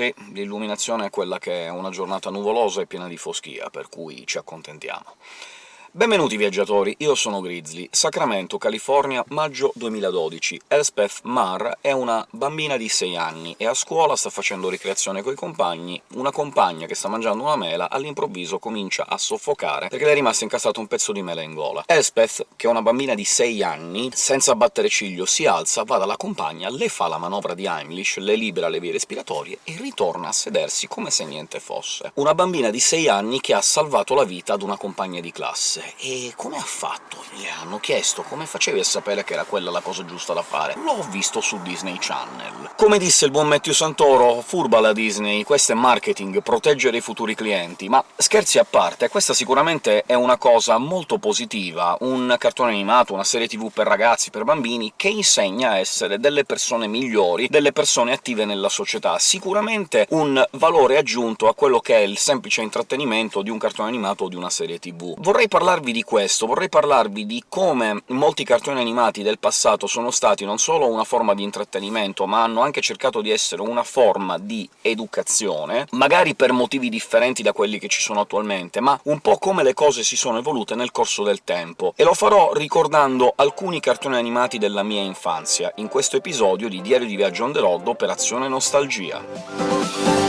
Sì, l'illuminazione è quella che è una giornata nuvolosa e piena di foschia, per cui ci accontentiamo. Benvenuti viaggiatori, io sono Grizzly, Sacramento, California, maggio 2012. Elspeth Marr è una bambina di 6 anni e a scuola sta facendo ricreazione coi compagni. Una compagna che sta mangiando una mela all'improvviso comincia a soffocare perché le è rimasto incastrato un pezzo di mela in gola. Elspeth, che è una bambina di 6 anni, senza battere ciglio si alza, va dalla compagna, le fa la manovra di Heimlich, le libera le vie respiratorie e ritorna a sedersi come se niente fosse. Una bambina di 6 anni che ha salvato la vita ad una compagna di classe cose. E come ha fatto? Gli hanno chiesto come facevi a sapere che era quella la cosa giusta da fare. L'ho visto su Disney Channel. Come disse il buon Matthew Santoro, furba la Disney, questo è marketing, proteggere i futuri clienti. Ma scherzi a parte, questa sicuramente è una cosa molto positiva, un cartone animato, una serie tv per ragazzi, per bambini, che insegna a essere delle persone migliori, delle persone attive nella società. Sicuramente un valore aggiunto a quello che è il semplice intrattenimento di un cartone animato o di una serie tv. Vorrei parlare parlarvi di questo, vorrei parlarvi di come molti cartoni animati del passato sono stati non solo una forma di intrattenimento, ma hanno anche cercato di essere una forma di educazione, magari per motivi differenti da quelli che ci sono attualmente, ma un po' come le cose si sono evolute nel corso del tempo. E lo farò ricordando alcuni cartoni animati della mia infanzia, in questo episodio di Diario di Viaggio on the road Operazione Nostalgia.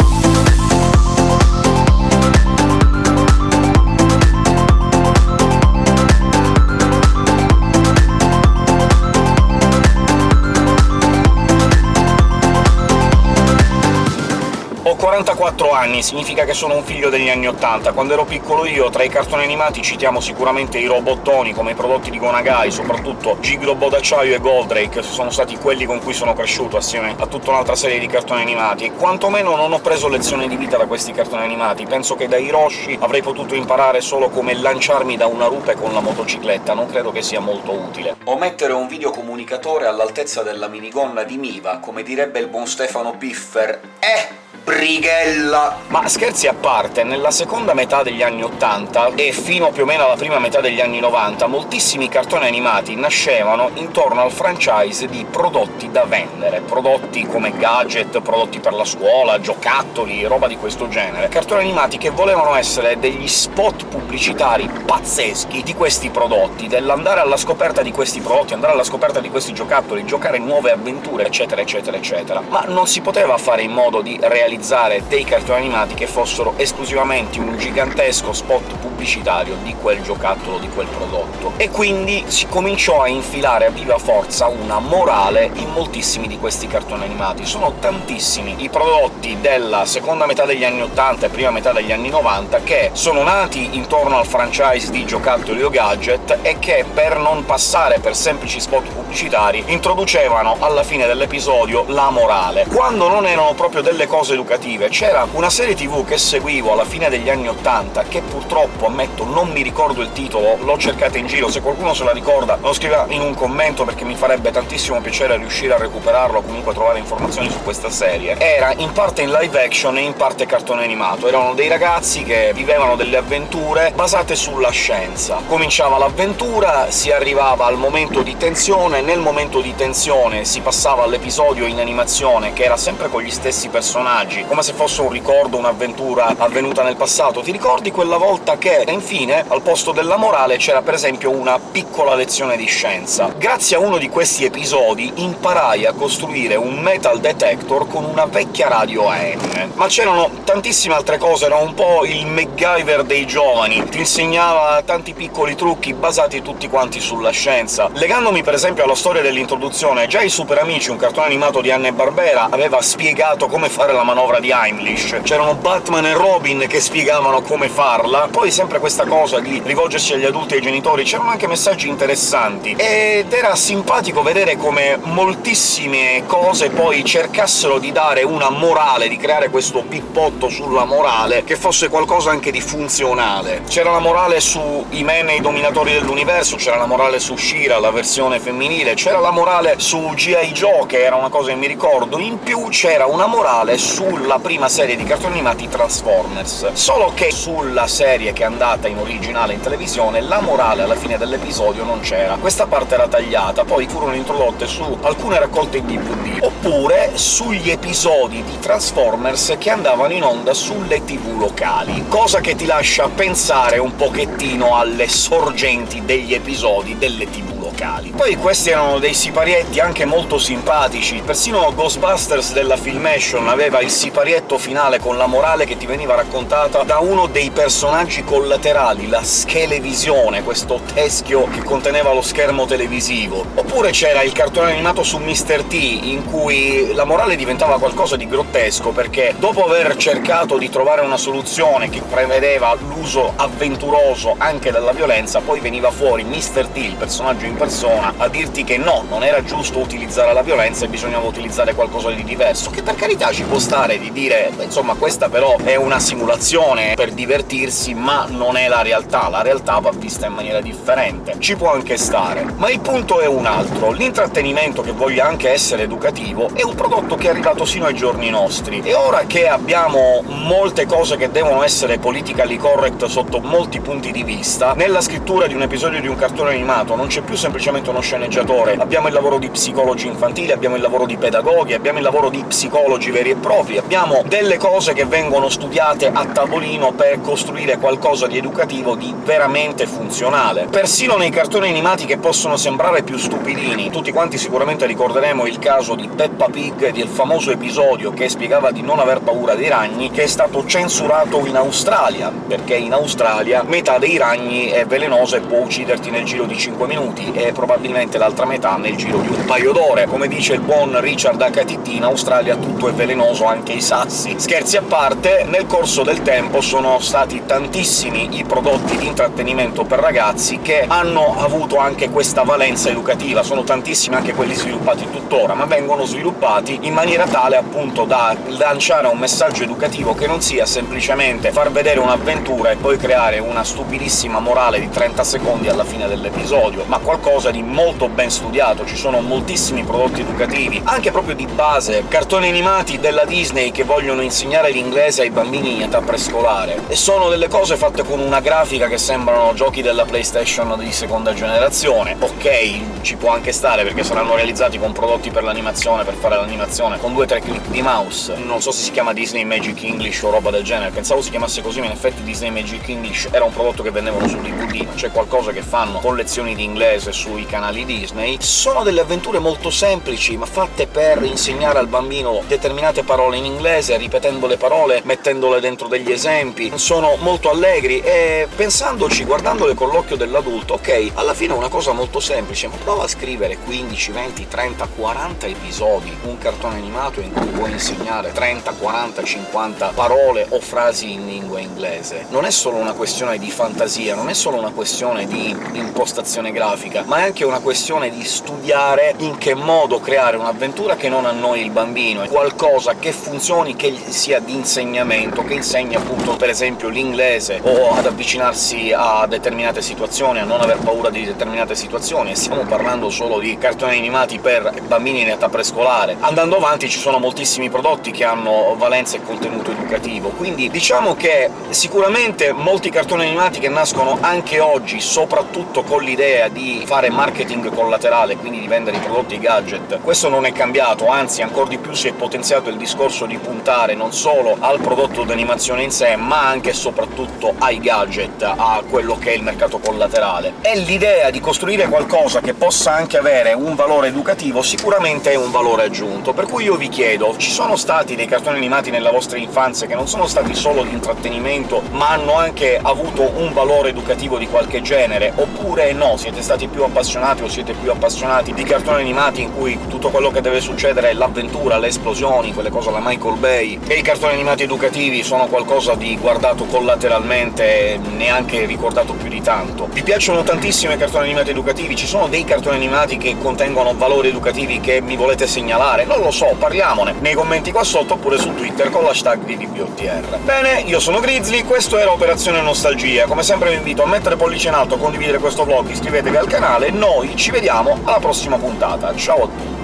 44 anni, significa che sono un figlio degli anni 80. Quando ero piccolo io, tra i cartoni animati citiamo sicuramente i robottoni, come i prodotti di Gonagai, soprattutto Giglobo d'acciaio e Goldrake, sono stati quelli con cui sono cresciuto, assieme a tutta un'altra serie di cartoni animati, e quantomeno non ho preso lezioni di vita da questi cartoni animati. Penso che da Hiroshi avrei potuto imparare solo come lanciarmi da una rupe con la motocicletta, non credo che sia molto utile. O mettere un videocomunicatore all'altezza della minigonna di Miva, come direbbe il buon Stefano Piffer, eh! Brighella! Ma scherzi a parte, nella seconda metà degli anni '80 e fino più o meno alla prima metà degli anni '90 moltissimi cartoni animati nascevano intorno al franchise di prodotti da vendere, prodotti come gadget, prodotti per la scuola, giocattoli, roba di questo genere. Cartoni animati che volevano essere degli spot pubblicitari pazzeschi di questi prodotti, dell'andare alla scoperta di questi prodotti, andare alla scoperta di questi giocattoli, giocare nuove avventure, eccetera eccetera eccetera. Ma non si poteva fare in modo di realizzare realizzare dei cartoni animati che fossero esclusivamente un gigantesco spot pubblicitario di quel giocattolo, di quel prodotto. E quindi si cominciò a infilare a viva forza una morale in moltissimi di questi cartoni animati. Sono tantissimi i prodotti della seconda metà degli anni 80 e prima metà degli anni 90 che sono nati intorno al franchise di giocattoli o gadget e che, per non passare per semplici spot pubblicitari, introducevano alla fine dell'episodio la morale. Quando non erano proprio delle cose educative. C'era una serie tv che seguivo alla fine degli anni '80, che purtroppo, ammetto, non mi ricordo il titolo, l'ho cercata in giro, se qualcuno se la ricorda lo scriva in un commento, perché mi farebbe tantissimo piacere riuscire a recuperarlo o comunque trovare informazioni su questa serie. Era in parte in live action e in parte cartone animato. Erano dei ragazzi che vivevano delle avventure basate sulla scienza. Cominciava l'avventura, si arrivava al momento di tensione, nel momento di tensione si passava all'episodio in animazione, che era sempre con gli stessi personaggi, personaggi, come se fosse un ricordo, un'avventura avvenuta nel passato. Ti ricordi quella volta che, infine, al posto della morale c'era per esempio una piccola lezione di scienza? Grazie a uno di questi episodi imparai a costruire un metal detector con una vecchia radio AM. Ma c'erano tantissime altre cose, era un po' il MacGyver dei giovani, ti insegnava tanti piccoli trucchi basati tutti quanti sulla scienza. Legandomi per esempio alla storia dell'introduzione, già i Super Amici, un cartone animato di Anne Barbera, aveva spiegato come fare la manovra manovra di Heimlich. C'erano Batman e Robin che spiegavano come farla, poi sempre questa cosa di rivolgersi agli adulti e ai genitori, c'erano anche messaggi interessanti, ed era simpatico vedere come moltissime cose poi cercassero di dare una morale, di creare questo pippotto sulla morale, che fosse qualcosa anche di funzionale. C'era la morale su men e i dominatori dell'universo, c'era la morale su Shira, la versione femminile, c'era la morale su G.I. Joe, che era una cosa che mi ricordo, in più c'era una morale su sulla prima serie di cartoni animati Transformers, solo che sulla serie che è andata in originale in televisione la morale alla fine dell'episodio non c'era. Questa parte era tagliata, poi furono introdotte su alcune raccolte DVD, oppure sugli episodi di Transformers che andavano in onda sulle tv locali, cosa che ti lascia pensare un pochettino alle sorgenti degli episodi delle tv locali. Poi questi erano dei siparietti anche molto simpatici, persino Ghostbusters della Filmation aveva il siparietto finale con la morale che ti veniva raccontata da uno dei personaggi collaterali, la Schelevisione, questo teschio che conteneva lo schermo televisivo. Oppure c'era il cartone animato su Mr. T, in cui la morale diventava qualcosa di grottesco, perché dopo aver cercato di trovare una soluzione che prevedeva l'uso avventuroso anche della violenza, poi veniva fuori Mr. T, il personaggio in persona, a dirti che no, non era giusto utilizzare la violenza e bisognava utilizzare qualcosa di diverso, che per carità ci può stare di dire insomma questa però è una simulazione per divertirsi, ma non è la realtà, la realtà va vista in maniera differente. Ci può anche stare. Ma il punto è un altro. L'intrattenimento, che voglia anche essere educativo, è un prodotto che è arrivato sino ai giorni nostri, e ora che abbiamo molte cose che devono essere politically correct sotto molti punti di vista, nella scrittura di un episodio di un cartone animato non c'è più semplicemente semplicemente uno sceneggiatore, abbiamo il lavoro di psicologi infantili, abbiamo il lavoro di pedagoghi, abbiamo il lavoro di psicologi veri e propri, abbiamo delle cose che vengono studiate a tavolino per costruire qualcosa di educativo di veramente funzionale. Persino nei cartoni animati che possono sembrare più stupidini, tutti quanti sicuramente ricorderemo il caso di Peppa Pig del famoso episodio che spiegava di non aver paura dei ragni, che è stato censurato in Australia, perché in Australia metà dei ragni è velenosa e può ucciderti nel giro di 5 minuti, e probabilmente l'altra metà nel giro di un paio d'ore. Come dice il buon Richard HTT, in Australia tutto è velenoso, anche i sassi. Scherzi a parte, nel corso del tempo sono stati tantissimi i prodotti di intrattenimento per ragazzi che hanno avuto anche questa valenza educativa, sono tantissimi anche quelli sviluppati tuttora, ma vengono sviluppati in maniera tale appunto da lanciare un messaggio educativo che non sia semplicemente far vedere un'avventura e poi creare una stupidissima morale di 30 secondi alla fine dell'episodio, ma qualcosa qualcosa di molto ben studiato, ci sono moltissimi prodotti educativi, anche proprio di base, cartoni animati della Disney che vogliono insegnare l'inglese ai bambini in età prescolare, e sono delle cose fatte con una grafica che sembrano giochi della PlayStation di seconda generazione. Ok, ci può anche stare, perché saranno realizzati con prodotti per l'animazione, per fare l'animazione, con due o tre click di mouse. Non so se si chiama Disney Magic English o roba del genere, pensavo si chiamasse così, ma in effetti Disney Magic English era un prodotto che vendevano su DVD, c'è qualcosa che fanno con lezioni di inglese sui canali Disney, sono delle avventure molto semplici, ma fatte per insegnare al bambino determinate parole in inglese, ripetendo le parole, mettendole dentro degli esempi, sono molto allegri, e pensandoci, guardandole con l'occhio dell'adulto, ok, alla fine è una cosa molto semplice, ma prova a scrivere 15, 20, 30, 40 episodi, un cartone animato in cui puoi insegnare 30, 40, 50 parole o frasi in lingua inglese. Non è solo una questione di fantasia, non è solo una questione di impostazione grafica, ma è anche una questione di studiare in che modo creare un'avventura che non annoi il bambino, qualcosa che funzioni, che sia di insegnamento, che insegni appunto per esempio l'inglese, o ad avvicinarsi a determinate situazioni, a non aver paura di determinate situazioni, e stiamo parlando solo di cartoni animati per bambini in età prescolare. Andando avanti ci sono moltissimi prodotti che hanno valenza e contenuto educativo, quindi diciamo che sicuramente molti cartoni animati che nascono anche oggi, soprattutto con l'idea di fare marketing collaterale, quindi di vendere i prodotti e i gadget. Questo non è cambiato, anzi ancora di più si è potenziato il discorso di puntare non solo al prodotto d'animazione in sé, ma anche e soprattutto ai gadget, a quello che è il mercato collaterale. E l'idea di costruire qualcosa che possa anche avere un valore educativo sicuramente è un valore aggiunto, per cui io vi chiedo, ci sono stati dei cartoni animati nella vostra infanzia che non sono stati solo di intrattenimento, ma hanno anche avuto un valore educativo di qualche genere, oppure no, siete stati più appassionati appassionati o siete più appassionati di cartoni animati in cui tutto quello che deve succedere è l'avventura, le esplosioni, quelle cose alla Michael Bay, e i cartoni animati educativi sono qualcosa di guardato collateralmente, neanche ricordato più di tanto. Vi piacciono tantissimo i cartoni animati educativi? Ci sono dei cartoni animati che contengono valori educativi che mi volete segnalare? Non lo so, parliamone nei commenti qua sotto, oppure su Twitter con l'hashtag DDBOTR. Bene, io sono Grizzly, questo era Operazione Nostalgia. Come sempre vi invito a mettere pollice in alto, condividere questo vlog, iscrivetevi al canale, noi ci vediamo alla prossima puntata. Ciao a tutti!